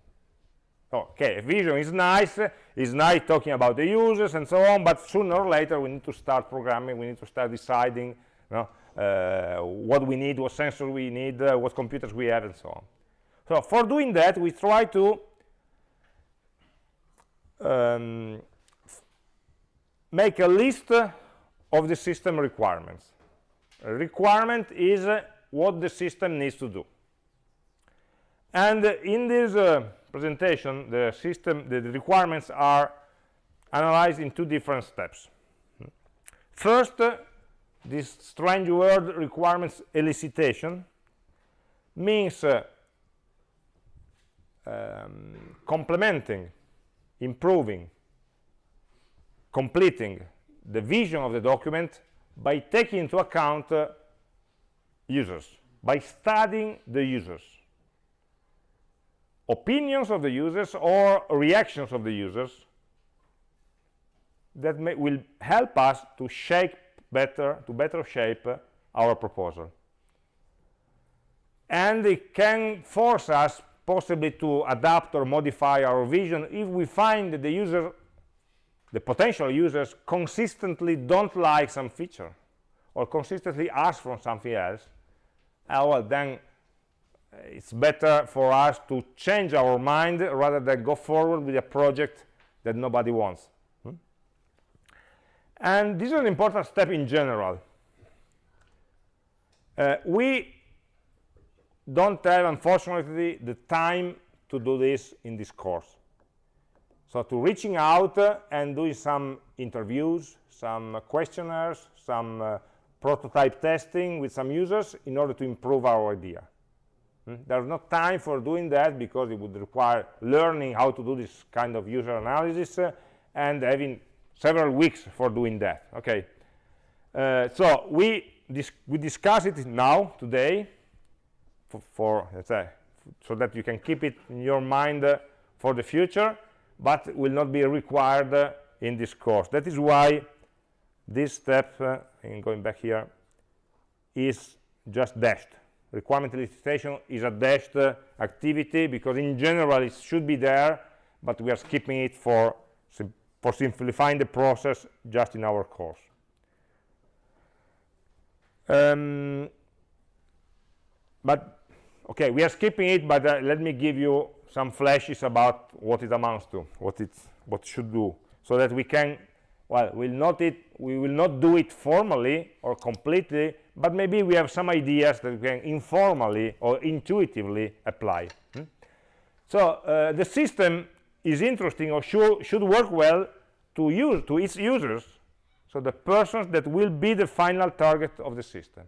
Okay, vision is nice, it's nice talking about the users and so on, but sooner or later we need to start programming, we need to start deciding you know, uh, what we need, what sensors we need, uh, what computers we have, and so on. So for doing that, we try to um, make a list of the system requirements. A requirement is what the system needs to do. And in this uh, presentation, the system, the, the requirements are analyzed in two different steps. First, uh, this strange word requirements elicitation means uh, um, complementing improving, completing the vision of the document by taking into account uh, users, by studying the users, opinions of the users or reactions of the users that may, will help us to shape better, to better shape uh, our proposal. And it can force us possibly to adapt or modify our vision if we find that the user the potential users consistently don't like some feature or consistently ask for something else uh, well then it's better for us to change our mind rather than go forward with a project that nobody wants hmm? and this is an important step in general uh, we don't have unfortunately the time to do this in this course so to reaching out uh, and doing some interviews some questionnaires some uh, prototype testing with some users in order to improve our idea? There's no time for doing that because it would require learning how to do this kind of user analysis uh, and having several weeks for doing that okay uh, so we dis we discuss it now today for, for let's say so that you can keep it in your mind uh, for the future but will not be required uh, in this course. That is why this step, uh, in going back here, is just dashed. Requirement elicitation is a dashed uh, activity because in general it should be there, but we are skipping it for, for simplifying the process just in our course. Um, but okay, we are skipping it, but uh, let me give you some flashes about what it amounts to, what it what should do, so that we can, well, we'll not it, we will not do it formally or completely, but maybe we have some ideas that we can informally or intuitively apply. Hmm? So uh, the system is interesting or should, should work well to use to its users, so the persons that will be the final target of the system.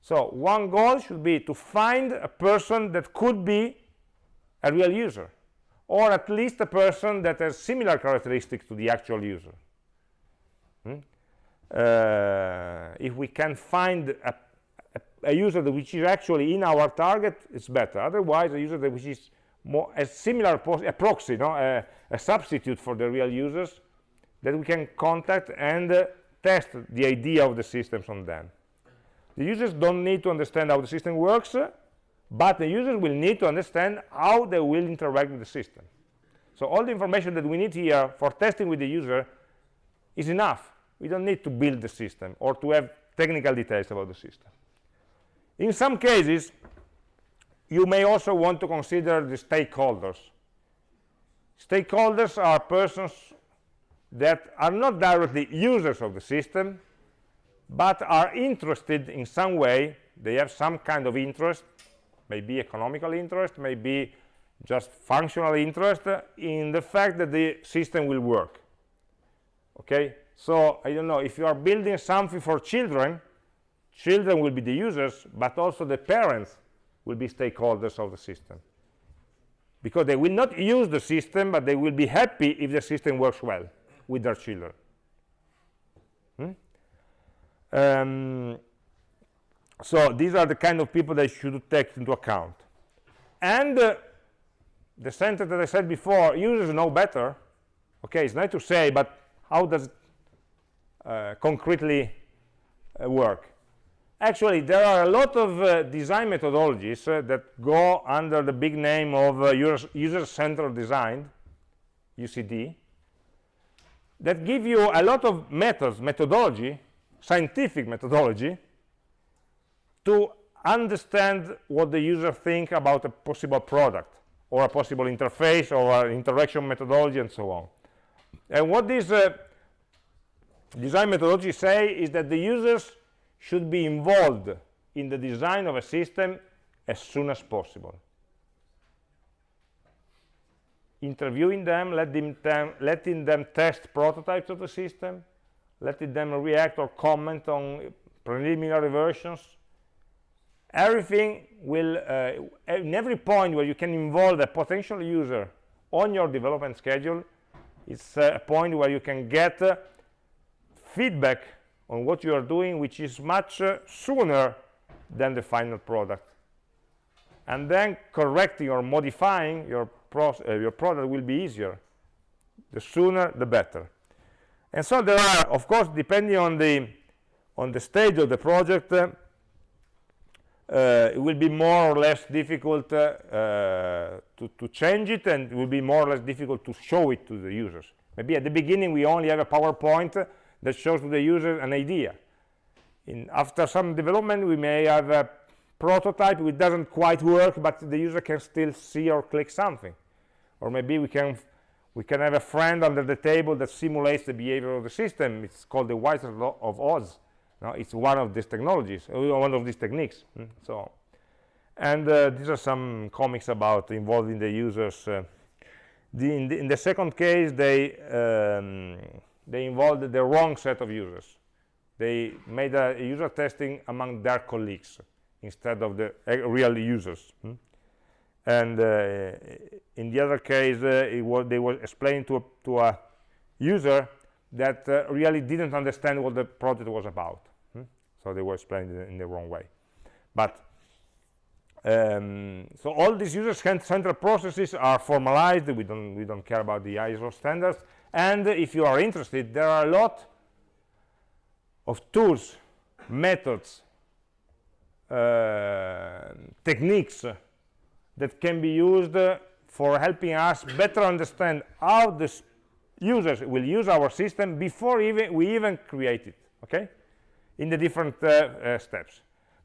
So one goal should be to find a person that could be a real user or at least a person that has similar characteristics to the actual user hmm? uh, if we can find a, a, a, user which is actually in our target it's better. Otherwise a user that which is more a similar a proxy no? A, a, substitute for the real users that we can contact and uh, test the idea of the systems on them. The users don't need to understand how the system works but the users will need to understand how they will interact with the system. So all the information that we need here for testing with the user is enough we don't need to build the system or to have technical details about the system. In some cases you may also want to consider the stakeholders. Stakeholders are persons that are not directly users of the system but are interested in some way. They have some kind of interest maybe economical interest, maybe just functional interest in the fact that the system will work. Okay, so I don't know, if you are building something for children, children will be the users, but also the parents will be stakeholders of the system. Because they will not use the system, but they will be happy if the system works well with their children. Hmm? Um, so these are the kind of people that should take into account and uh, the sentence that i said before users know better okay it's nice to say but how does concretely uh, work. Actually there are a lot of uh, design methodologies uh, that go under the big name of uh, user-centered design ucd that give you a lot of methods methodology scientific methodology to understand what the user think about a possible product or a possible interface or interaction methodology and so on. And what this uh, design methodology say is that the users should be involved in the design of a system as soon as possible. Interviewing them, letting them, letting them test prototypes of the system, letting them react or comment on preliminary versions, everything will uh, in every point where you can involve a potential user on your development schedule it's uh, a point where you can get uh, feedback on what you are doing which is much uh, sooner than the final product. And then correcting or modifying your, uh, your product will be easier. The sooner the better. And so there are of course depending on the on the stage of the project uh, uh, it will be more or less difficult uh, uh, to, to change it and it will be more or less difficult to show it to the users. Maybe at the beginning we only have a powerpoint that shows to the user an idea in after some development we may have a prototype which doesn't quite work but the user can still see or click something or maybe we can we can have a friend under the table that simulates the behavior of the system it's called the law of Oz no, it's one of these technologies, uh, one of these techniques. Mm, so, and uh, these are some comics about involving the users. Uh, the, in, the, in, the, second case, they um, they involved the wrong set of users. They made a, user testing among their colleagues instead of the uh, real users. Mm? And uh, in the other case, uh, was, they were explaining to a, to a user that really didn't understand what the project was about so they were explained in, in the wrong way but um, so all these user central processes are formalized we don't we don't care about the ISO standards and if you are interested there are a lot of tools methods uh, techniques that can be used for helping us better understand how the users will use our system before even we even create it okay? In the different uh, uh, steps.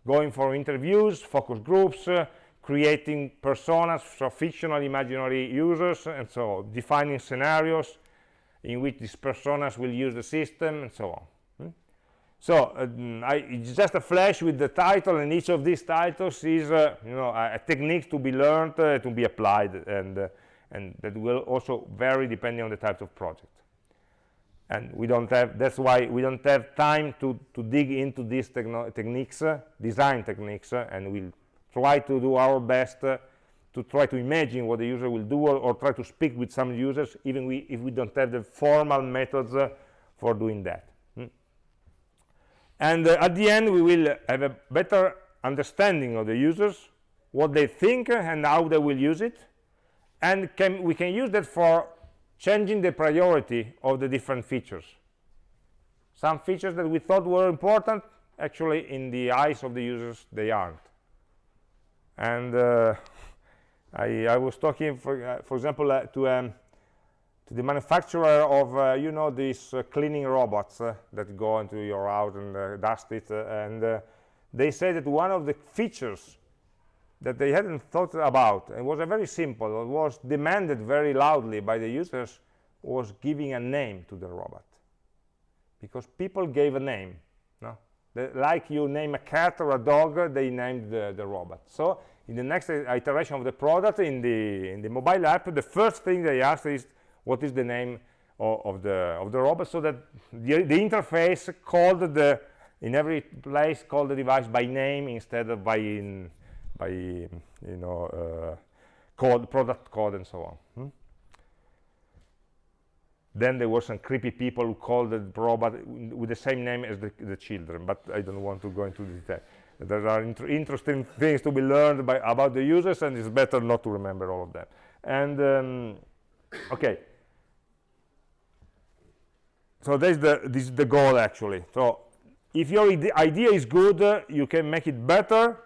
Going for interviews focus groups uh, creating personas so fictional imaginary users and so defining scenarios in which these personas will use the system and so on hmm? so um, I, it's just a flash with the title and each of these titles is uh, you know a, a, technique to be learned uh, to be applied and uh, and that will also vary depending on the type of project and we don't have that's why we don't have time to to dig into these techniques uh, design techniques uh, and we'll try to do our best uh, to try to imagine what the user will do or, or, try to speak with some users even we, if we don't have the formal methods uh, for doing that. Hmm. and uh, at the end we will have a better understanding of the users what they think and how they will use it and can, we can use that for changing the priority of the different features. Some features that we thought were important actually in the eyes of the users they aren't. And uh, I, I, was talking for, uh, for example uh, to um, to the manufacturer of uh, you know these uh, cleaning robots uh, that go into your house and dust it and they said that one of the features that they hadn't thought about and was a very simple was demanded very loudly by the users was giving a name to the robot. Because people gave a name no? The, like you name a cat or a dog they named the, the robot. So in the next iteration of the product in the in the mobile app the first thing they ask is what is the name of, of the of the robot so that the, the interface called the in every place called the device by name instead of by in, by you know uh, code product code and so on hmm? then there were some creepy people who called the robot with the same name as the, the children but i don't want to go into detail there are inter interesting things to be learned by about the users and it's better not to remember all of them. And um, okay. So this is the this is the goal actually. So if your idea is good uh, you can make it better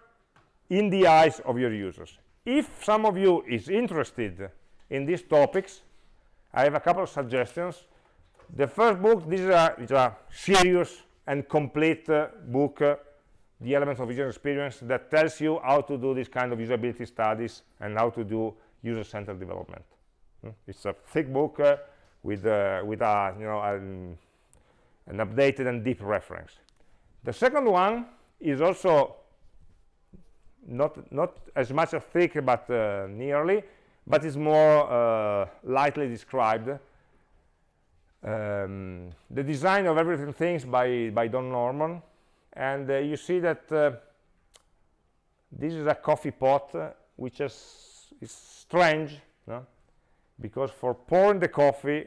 in the eyes of your users. If some of you is interested in these topics i have a couple of suggestions. The first book this is a, a serious and complete uh, book uh, the elements of user experience that tells you how to do this kind of usability studies and how to do user-centered development. Hmm? it's a thick book uh, with uh, with a you know an, an updated and deep reference. The second one is also not not as much as thick but uh, nearly but is more uh, lightly described. Um, the design of everyday things by by Don Norman and uh, you see that uh, this is a coffee pot uh, which is, is strange no? because for pouring the coffee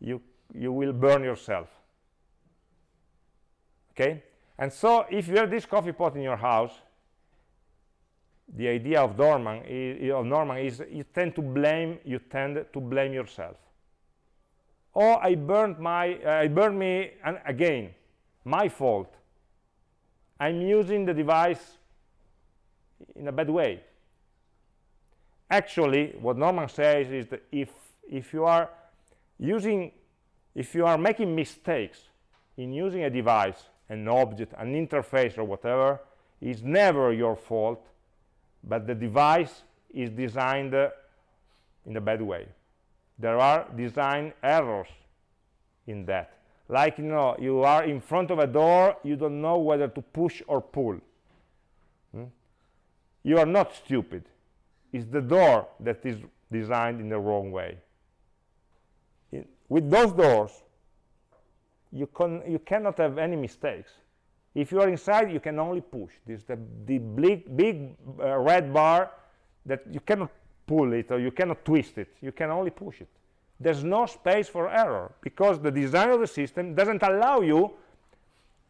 you you will burn yourself. Okay? And so if you have this coffee pot in your house the idea of Norman is, of Norman is you tend to blame you tend to blame yourself. Oh I burned my uh, I burned me and again my fault I'm using the device in a bad way. Actually what Norman says is that if if you are using if you are making mistakes in using a device an object an interface or whatever it's never your fault but the device is designed uh, in a bad way. There are design errors in that like you know you are in front of a door you don't know whether to push or pull. Hmm? you are not stupid. It's the door that is designed in the wrong way. In, with those doors you can you cannot have any mistakes. If you are inside you can only push. This the, the big big uh, red bar that you cannot pull it or you cannot twist it. You can only push it there's no space for error because the design of the system doesn't allow you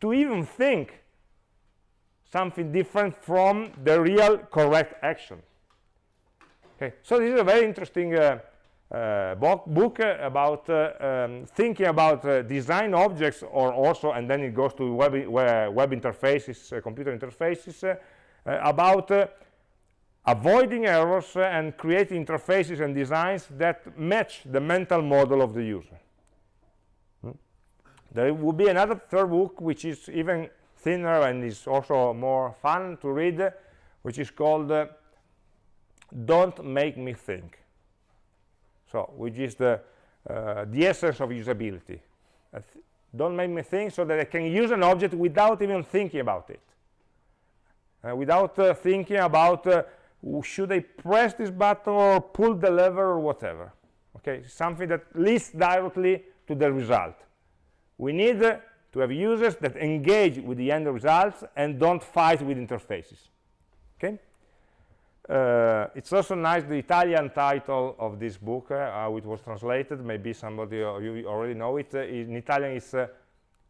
to even think something different from the real correct action. Okay so this is a very interesting uh, uh, book uh, about uh, um, thinking about uh, design objects or also and then it goes to web, web interfaces computer interfaces about avoiding errors and creating interfaces and designs that match the mental model of the user. Hmm? there will be another third book which is even thinner and is also more fun to read which is called uh, don't make me think. So which is the uh, the essence of usability. Uh, don't make me think so that I can use an object without even thinking about it. Uh, without uh, thinking about should I press this button or pull the lever or whatever? Okay something that leads directly to the result. We need to have users that engage with the end results and don't fight with interfaces. Okay? Uh, it's also nice the Italian title of this book uh, how it was translated. Maybe somebody of you already know it. Uh, in Italian it's uh,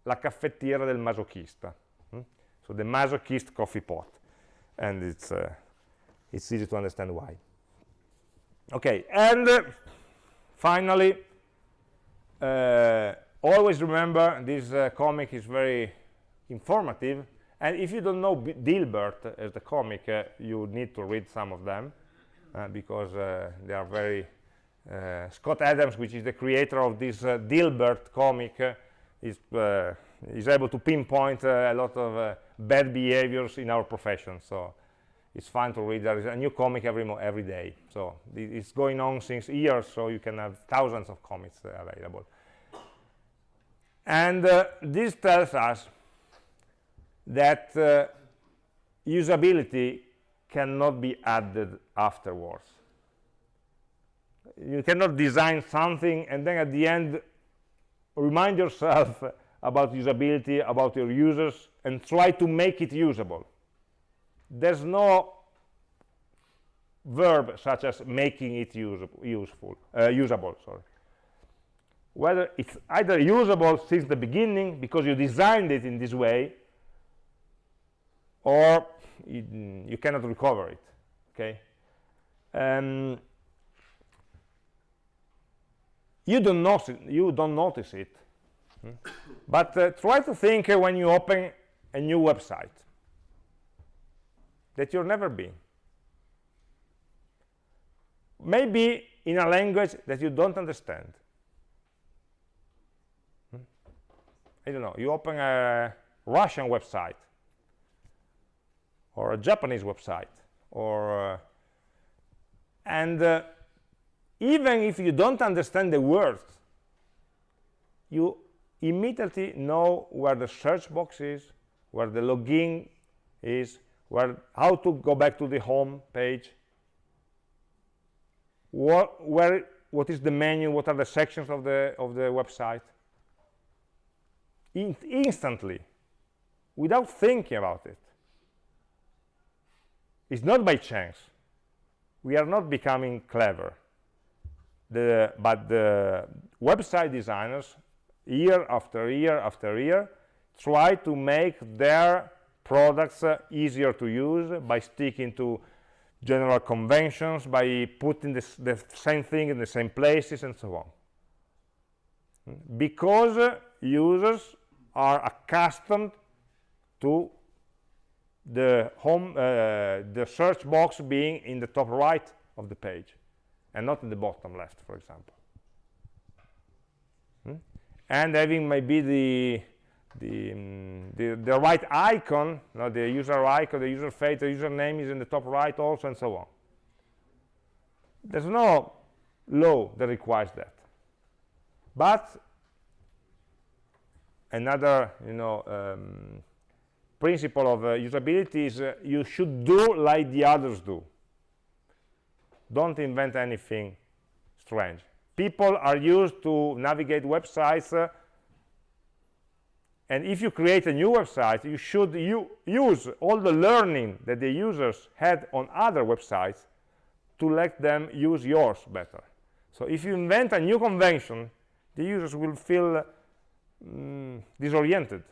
La caffettiera del masochista. Hmm? so the masochist coffee pot. And it's uh, it's easy to understand why. Okay and uh, finally always remember this uh, comic is very informative and if you don't know B Dilbert as the comic uh, you need to read some of them uh, because uh, they are very uh, Scott Adams which is the creator of this uh, Dilbert comic is is able to pinpoint a lot of bad behaviors in our profession so it's fun to read. There is a new comic every every day. So it's going on since years so you can have thousands of comics available. And uh, this tells us that uh, usability cannot be added afterwards. You cannot design something and then at the end remind yourself about usability about your users and try to make it usable there's no verb such as making it usable useful uh, usable sorry. Whether it's either usable since the beginning because you designed it in this way or you, you cannot recover it okay? Um, you don't notice you don't notice it hmm? but uh, try to think uh, when you open a new website that you've never been maybe in a language that you don't understand. I don't know, you open a Russian website or a Japanese website or uh, and uh, even if you don't understand the words you immediately know where the search box is where the login is where how to go back to the home page. What where what is the menu what are the sections of the of the website. In instantly without thinking about it. It's not by chance. We are not becoming clever. The, but the website designers year after year after year try to make their products uh, easier to use by sticking to general conventions by putting this, the same thing in the same places and so on because uh, users are accustomed to the home uh, the search box being in the top right of the page and not in the bottom left for example hmm? and having maybe the the, um, the, the right icon no, the user icon the user face the username is in the top right also and so on. There's no law that requires that. But another you know um, principle of uh, usability is uh, you should do like the others do. Don't invent anything strange. People are used to navigate websites uh, and if you create a new website you should use all the learning that the users had on other websites to let them use yours better. So if you invent a new convention the users will feel mm, disoriented.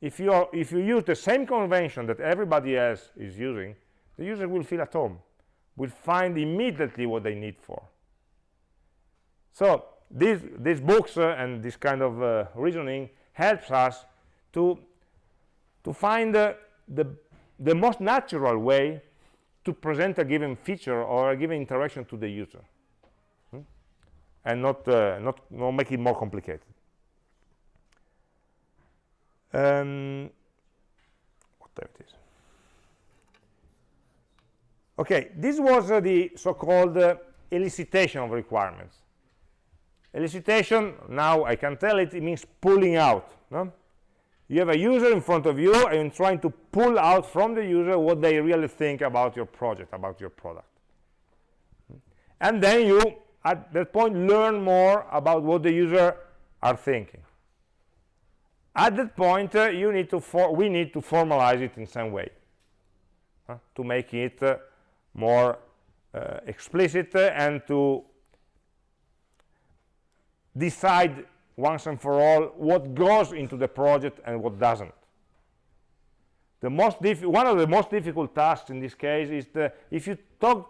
If you are, if you use the same convention that everybody else is using the user will feel at home will find immediately what they need for. So these these books uh, and this kind of uh, reasoning helps us to to find the the most natural way to present a given feature or a given interaction to the user. Hmm? and not, uh, not not make it more complicated. Um, whatever it is. Okay this was uh, the so-called uh, elicitation of requirements elicitation now i can tell it it means pulling out no? you have a user in front of you and trying to pull out from the user what they really think about your project about your product. And then you at that point learn more about what the user are thinking. At that point uh, you need to we need to formalize it in some way uh, to make it uh, more uh, explicit and to decide once and for all what goes into the project and what doesn't. The most one of the most difficult tasks in this case is the if you talk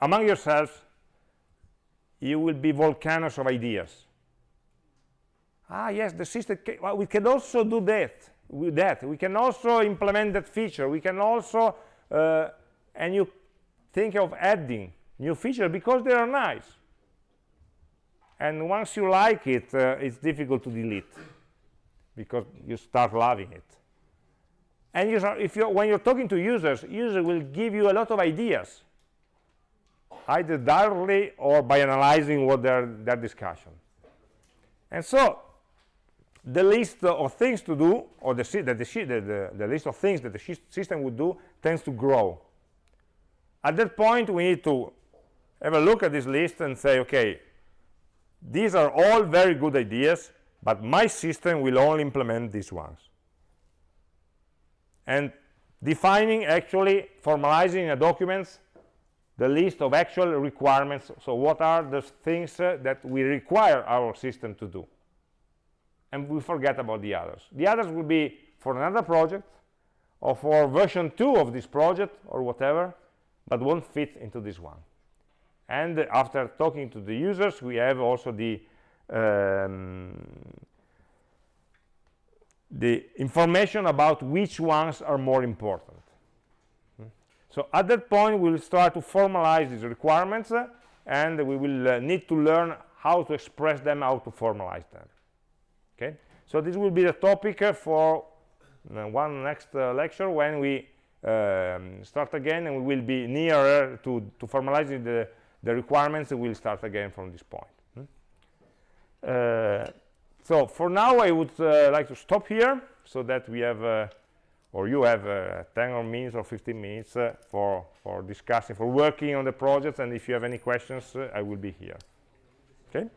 among yourselves you will be volcanoes of ideas. Ah yes the system well, we can also do that with that. We can also implement that feature. We can also uh, and you think of adding new features because they are nice and once you like it uh, it's difficult to delete because you start loving it. And you if you when you're talking to users users will give you a lot of ideas either directly or by analyzing what their their discussion. And so the list of things to do or the, the, the, the, the list of things that the system would do tends to grow. At that point we need to have a look at this list and say okay these are all very good ideas but my system will only implement these ones. And defining actually formalizing a documents the list of actual requirements. So what are the things uh, that we require our system to do? And we forget about the others. The others will be for another project or for version 2 of this project or whatever but won't fit into this one and after talking to the users we have also the um, the information about which ones are more important. So at that point we'll start to formalize these requirements uh, and we will uh, need to learn how to express them how to formalize them. Okay? So this will be the topic uh, for uh, one next uh, lecture when we um, start again and we will be nearer to to formalizing the the requirements will start again from this point. Hmm? uh, so for now I would uh, like to stop here so that we have uh, or you have uh, 10 or minutes or 15 minutes uh, for for discussing for working on the project and if you have any questions uh, I will be here. Okay